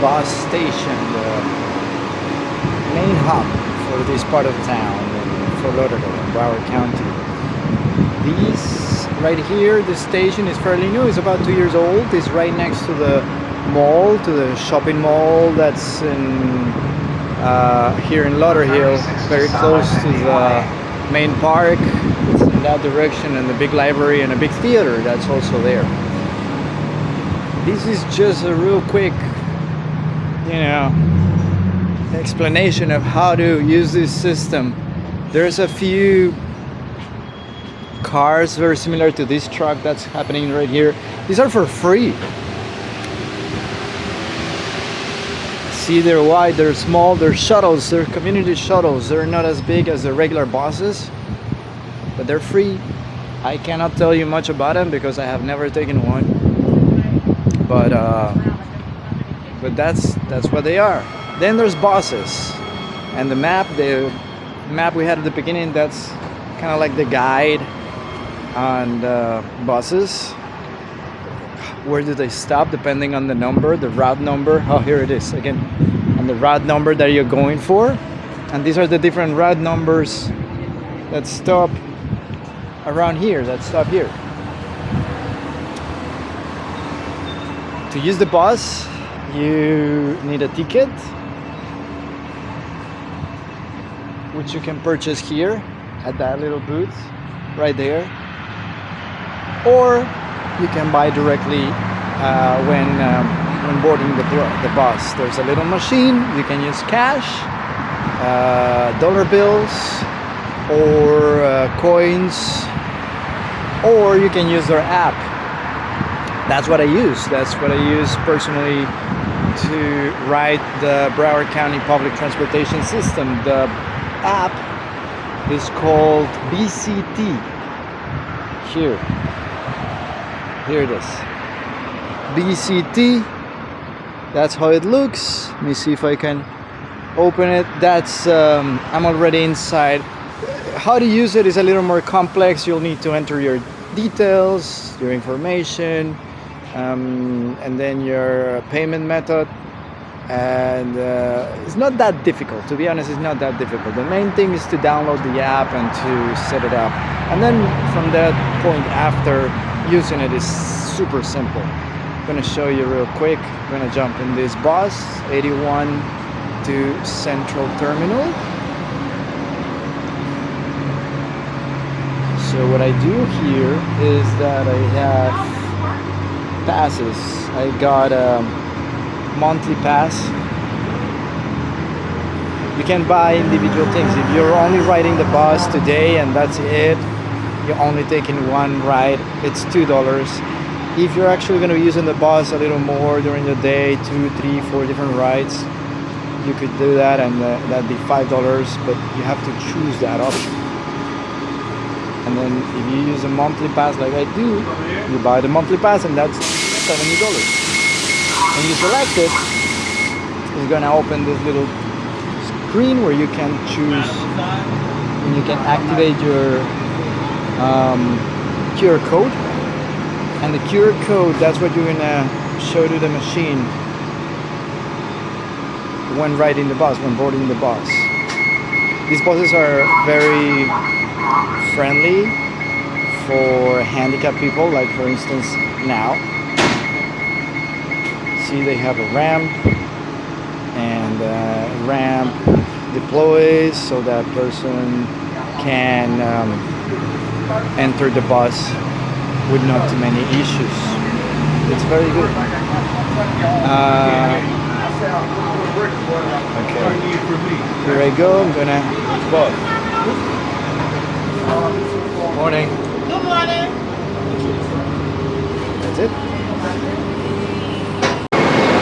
bus station, the main hub for this part of town in Fort Lauderdale, Broward County. These right here, the station is fairly new. It's about two years old. It's right next to the mall, to the shopping mall that's in uh, here in Lauderhill, very close to the main park. It's in that direction, and the big library and a big theater that's also there. This is just a real quick, you know, explanation of how to use this system. There's a few cars very similar to this truck that's happening right here. These are for free. See, they're wide, they're small, they're shuttles, they're community shuttles. They're not as big as the regular buses, but they're free. I cannot tell you much about them because I have never taken one. But uh, but that's that's what they are. Then there's buses, and the map, the map we had at the beginning, that's kind of like the guide on the buses. Where do they stop depending on the number, the route number? Oh, here it is again, on the route number that you're going for. And these are the different route numbers that stop around here, that stop here. To use the bus, you need a ticket, which you can purchase here at that little booth right there. Or you can buy directly uh, when um, when boarding the, the bus. There's a little machine you can use cash uh, dollar bills or uh, coins or you can use their app. That's what I use. That's what I use personally to ride the Broward County Public Transportation System. The app is called BCT here. Here it is. BCT that's how it looks. Let me see if I can open it. That's um, I'm already inside. How to use it is a little more complex. You'll need to enter your details your information um, and then your payment method and uh, it's not that difficult. To be honest it's not that difficult. The main thing is to download the app and to set it up. And then from that point after using it is super simple. I'm gonna show you real quick. I'm gonna jump in this bus 81 to Central Terminal. So what I do here is that I have passes. I got a monthly pass. You can buy individual things. If you're only riding the bus today and that's it you're only taking one ride it's two dollars. If you're actually going to be using the bus a little more during the day two three four different rides you could do that and uh, that'd be five dollars but you have to choose that option. And then if you use a monthly pass like I do you buy the monthly pass and that's 70 dollars when you select it it's gonna open this little screen where you can choose and you can activate your um, QR code. And the QR code that's what you're gonna show to the machine when riding the bus when boarding the bus. These buses are very friendly for handicapped people like for instance now see they have a ramp and uh, ramp deploys so that person can um, enter the bus with not too many issues. It's very good. Uh, okay. Here I go. I'm gonna book morning. Good morning. that's it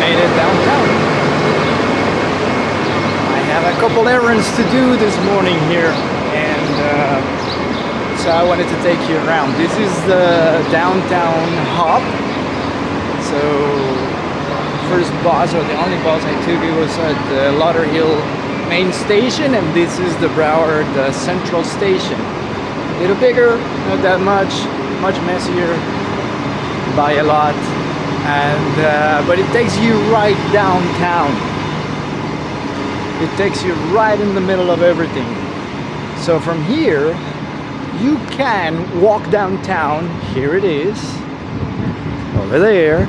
made it downtown. I errands to do this morning here and uh, so I wanted to take you around. This is the downtown hub. So first bus or the only bus I took it was at the Lauderhill main station and this is the Broward uh, Central Station. A little bigger, not that much, much messier by a lot and uh, but it takes you right downtown it takes you right in the middle of everything. So from here you can walk downtown. Here it is. Over there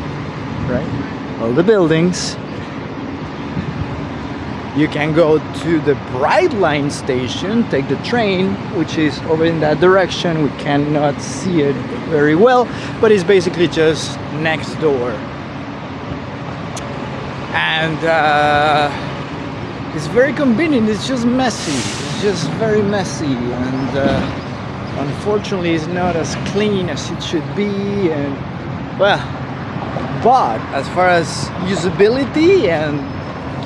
right? All the buildings. You can go to the Brightline station, take the train, which is over in that direction. We cannot see it very well, but it's basically just next door. And uh, it's very convenient, it's just messy. It's just very messy. And uh, unfortunately, it's not as clean as it should be. And well, but as far as usability and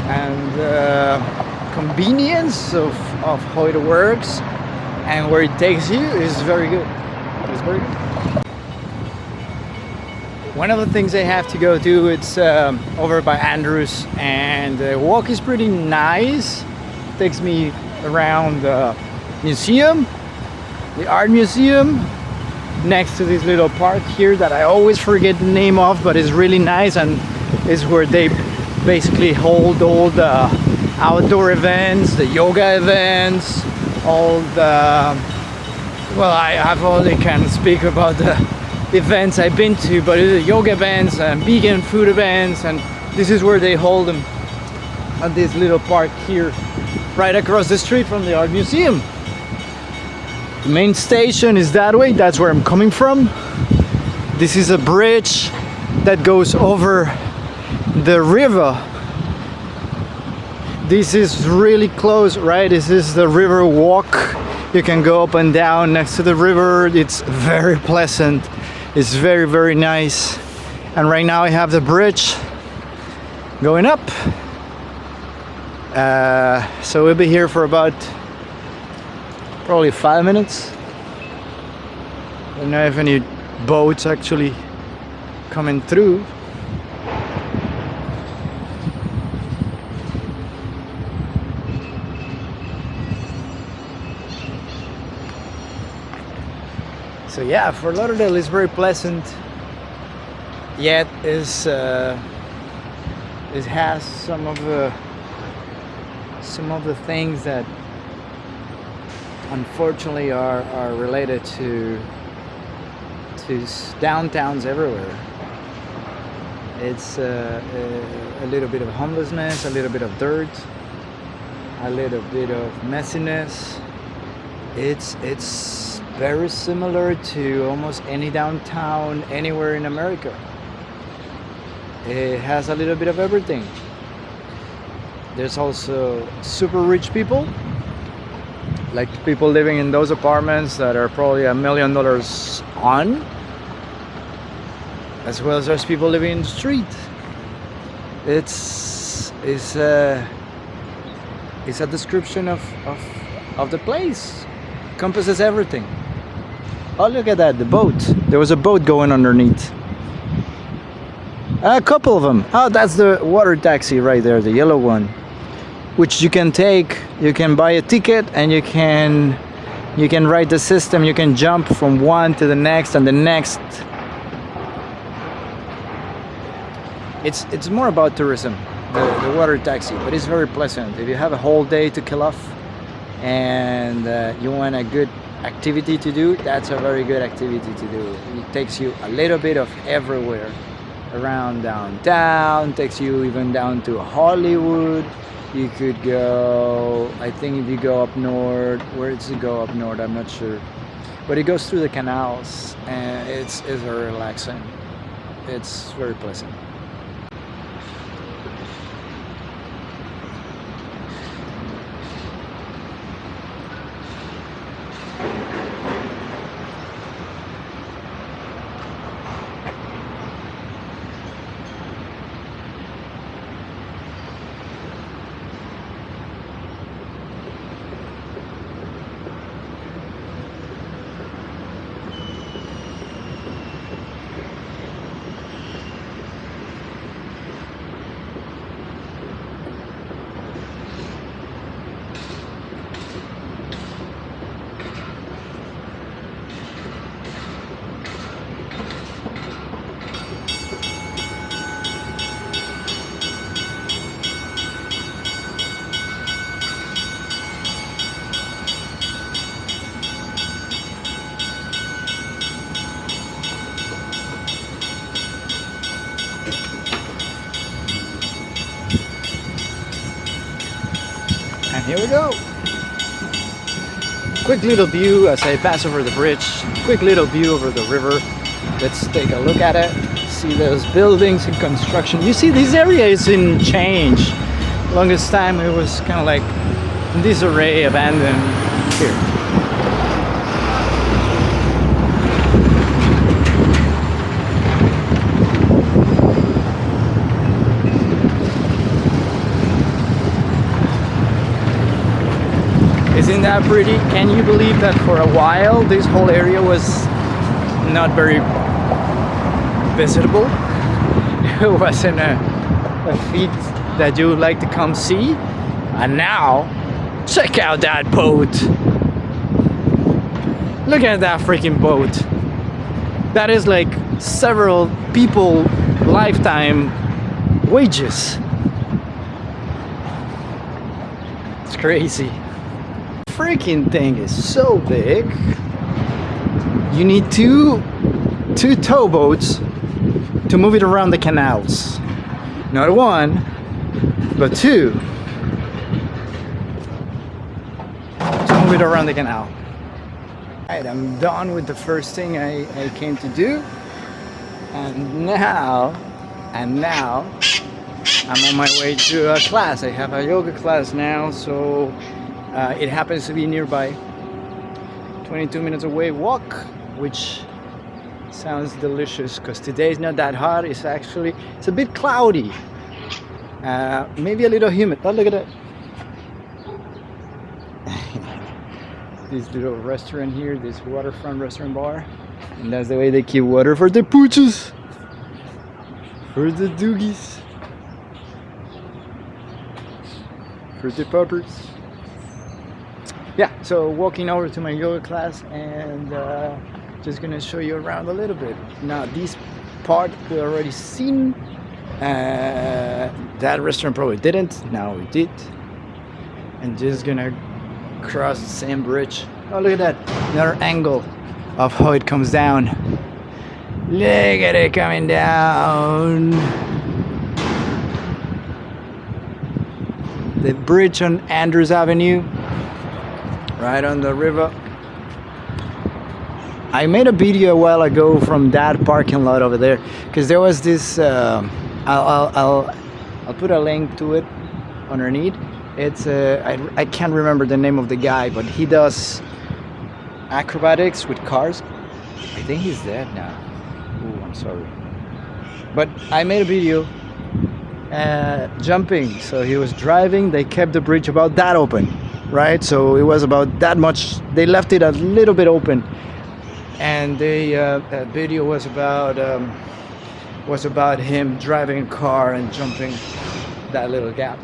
and uh, convenience of, of how it works and where it takes you is very good. It's very good. One of the things I have to go do, it's um, over by Andrews and the walk is pretty nice. Takes me around the museum, the art museum, next to this little park here that I always forget the name of but it's really nice and is where they basically hold all the outdoor events, the yoga events, all the well I have only can speak about the events I've been to but the yoga events and vegan food events and this is where they hold them at this little park here right across the street from the art museum. The main station is that way that's where I'm coming from. This is a bridge that goes over the river. This is really close right? This is the river walk. You can go up and down next to the river. It's very pleasant it's very very nice. And right now I have the bridge going up. Uh, so we'll be here for about probably five minutes. I don't know if any boats actually coming through so yeah Fort Lauderdale is very pleasant. Yet is uh, it has some of the some of the things that unfortunately are, are related to to downtowns everywhere. It's uh, a, a little bit of homelessness a little bit of dirt a little bit of messiness. It's it's very similar to almost any downtown anywhere in America. It has a little bit of everything. There's also super rich people, like people living in those apartments that are probably a million dollars on, as well as there's people living in the street. It's, it's, a, it's a description of, of, of the place, encompasses everything. Oh, look at that, the boat. There was a boat going underneath. A couple of them. Oh, that's the water taxi right there, the yellow one. Which you can take, you can buy a ticket and you can you can ride the system, you can jump from one to the next and the next. It's it's more about tourism, the, the water taxi, but it's very pleasant. If you have a whole day to kill off and uh, you want a good activity to do, that's a very good activity to do. It takes you a little bit of everywhere around downtown, takes you even down to Hollywood. You could go, I think if you go up north, where does it go up north? I'm not sure. But it goes through the canals and it's, it's very relaxing. It's very pleasant. Here we go. Quick little view as I pass over the bridge. Quick little view over the river. Let's take a look at it. See those buildings in construction. You see this area is in change. Longest time it was kind of like disarray, abandoned. Here. That pretty? Can you believe that for a while this whole area was not very visitable? It wasn't a, a feat that you would like to come see. And now, check out that boat. Look at that freaking boat. That is like several people lifetime wages. It's crazy freaking thing is so big. You need two two towboats to move it around the canals. Not one, but two. To move it around the canal. Alright, I'm done with the first thing I, I came to do. And now, and now, I'm on my way to a class. I have a yoga class now, so uh, it happens to be nearby. 22 minutes away walk which sounds delicious because today is not that hot. It's actually it's a bit cloudy. Uh, maybe a little humid. But look at it this little restaurant here this waterfront restaurant bar. And that's the way they keep water for the pooches. For the doogies. For the puppers yeah so walking over to my yoga class and uh, just gonna show you around a little bit. Now this part we already seen uh, that restaurant probably didn't. Now we did. And just gonna cross the same bridge. Oh look at that. Another angle of how it comes down. Look at it coming down. The bridge on Andrews Avenue right on the river. I made a video a while ago from that parking lot over there because there was this uh, I'll, I'll, I'll, I'll put a link to it underneath. It's uh, I, I can't remember the name of the guy but he does acrobatics with cars. I think he's dead now. Ooh, I'm sorry. But I made a video uh, jumping. So he was driving. They kept the bridge about that open right? So it was about that much. They left it a little bit open. And the uh, video was about um, was about him driving a car and jumping that little gap.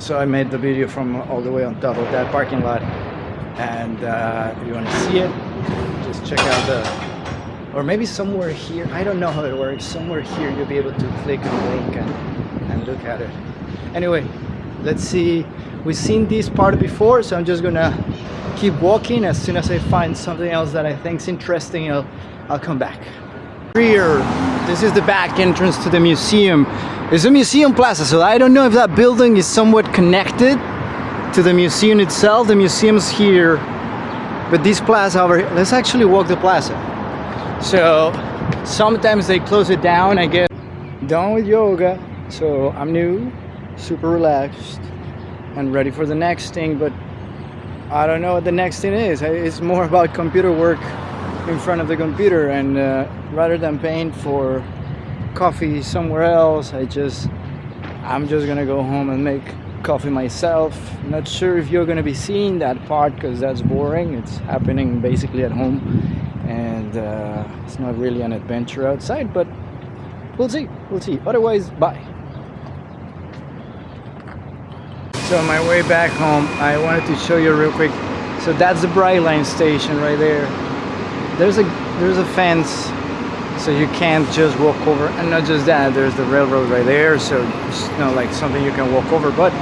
So I made the video from all the way on top of that parking lot. And uh, if you want to see it just check out the or maybe somewhere here. I don't know how it works. Somewhere here you'll be able to click on the link and, and look at it. Anyway let's see we've seen this part before so I'm just gonna keep walking as soon as I find something else that I think is interesting I'll, I'll come back. Here this is the back entrance to the museum. It's a museum plaza so I don't know if that building is somewhat connected to the museum itself. The museum's here. But this plaza over here let's actually walk the plaza. So sometimes they close it down I get done with yoga so I'm new super relaxed and ready for the next thing but I don't know what the next thing is. It's more about computer work in front of the computer and uh, rather than paying for coffee somewhere else I just I'm just gonna go home and make coffee myself. Not sure if you're gonna be seeing that part because that's boring. It's happening basically at home and uh, it's not really an adventure outside but we'll see. We'll see. Otherwise bye so on my way back home I wanted to show you real quick. So that's the Brightline station right there. There's a there's a fence so you can't just walk over. And not just that there's the railroad right there so it's not like something you can walk over but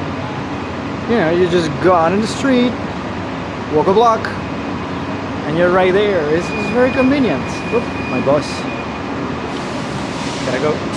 you know you just go out in the street walk a block and you're right there. It's, it's very convenient. Oop, my bus gotta go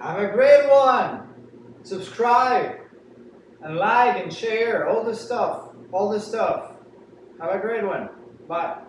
Have a great one. Subscribe and like and share all the stuff. All the stuff. Have a great one. Bye.